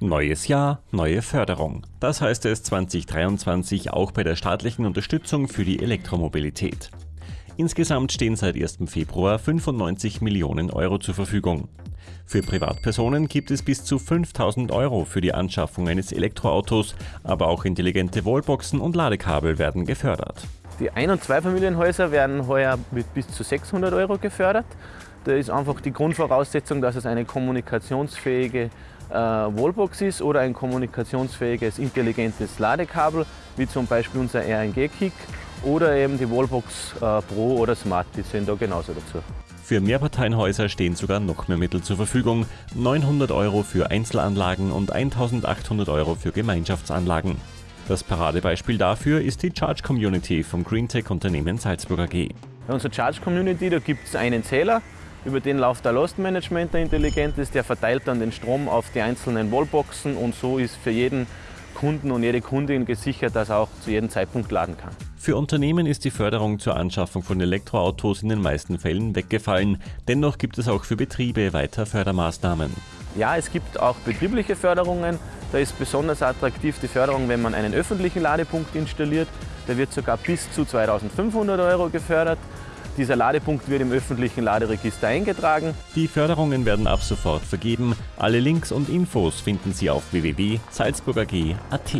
Neues Jahr, neue Förderung. Das heißt es 2023 auch bei der staatlichen Unterstützung für die Elektromobilität. Insgesamt stehen seit 1. Februar 95 Millionen Euro zur Verfügung. Für Privatpersonen gibt es bis zu 5000 Euro für die Anschaffung eines Elektroautos, aber auch intelligente Wallboxen und Ladekabel werden gefördert. Die Ein- und Zweifamilienhäuser werden heuer mit bis zu 600 Euro gefördert. Da ist einfach die Grundvoraussetzung, dass es eine kommunikationsfähige äh, Wallbox ist oder ein kommunikationsfähiges intelligentes Ladekabel, wie zum Beispiel unser RNG-Kick oder eben die Wallbox äh, Pro oder Smart, die sind da genauso dazu. Für Mehrparteienhäuser stehen sogar noch mehr Mittel zur Verfügung. 900 Euro für Einzelanlagen und 1800 Euro für Gemeinschaftsanlagen. Das Paradebeispiel dafür ist die Charge Community vom Greentech-Unternehmen Salzburg AG. Bei unserer Charge Community gibt es einen Zähler, über den läuft der Lost Management, der intelligent ist, der verteilt dann den Strom auf die einzelnen Wallboxen und so ist für jeden Kunden und jede Kundin gesichert, dass er auch zu jedem Zeitpunkt laden kann. Für Unternehmen ist die Förderung zur Anschaffung von Elektroautos in den meisten Fällen weggefallen. Dennoch gibt es auch für Betriebe weiter Fördermaßnahmen. Ja, es gibt auch betriebliche Förderungen. Da ist besonders attraktiv die Förderung, wenn man einen öffentlichen Ladepunkt installiert. Der wird sogar bis zu 2500 Euro gefördert. Dieser Ladepunkt wird im öffentlichen Laderegister eingetragen. Die Förderungen werden ab sofort vergeben. Alle Links und Infos finden Sie auf www.salzburg.at.